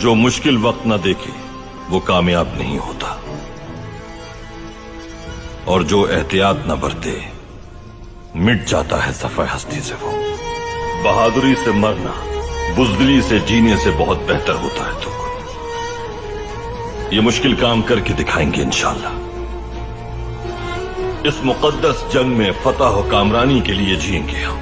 جو مشکل وقت نہ دیکھے، وہ کامیاب نہیں ہوتا۔ اور جو احتیاط نہ برتے، مٹ جاتا ہے صفحہ ہستی سے وہ۔ بہادری سے مرنا، بزدلی سے جینے سے بہت بہتر ہوتا ہے تو۔ یہ مشکل کام کر کے دکھائیں گے انشاءاللہ۔ اس مقدس جنگ میں فتح و کامرانی کے لیے جیئیں گے ہم۔